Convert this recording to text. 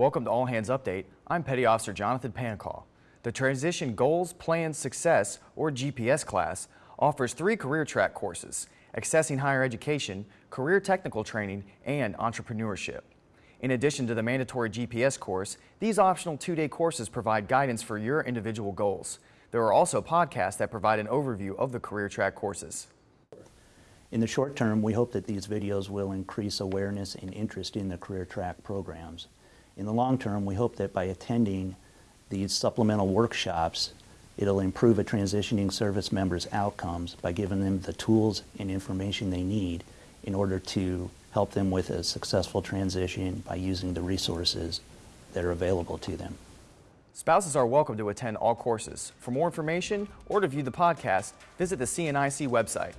Welcome to All Hands Update. I'm Petty Officer Jonathan Pancall. The Transition Goals, Plans, Success, or GPS class offers three career track courses, accessing higher education, career technical training, and entrepreneurship. In addition to the mandatory GPS course, these optional two-day courses provide guidance for your individual goals. There are also podcasts that provide an overview of the career track courses. In the short term, we hope that these videos will increase awareness and interest in the career track programs. In the long term, we hope that by attending these supplemental workshops, it'll improve a transitioning service member's outcomes by giving them the tools and information they need in order to help them with a successful transition by using the resources that are available to them. Spouses are welcome to attend all courses. For more information or to view the podcast, visit the CNIC website.